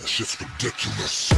That shit's ridiculous.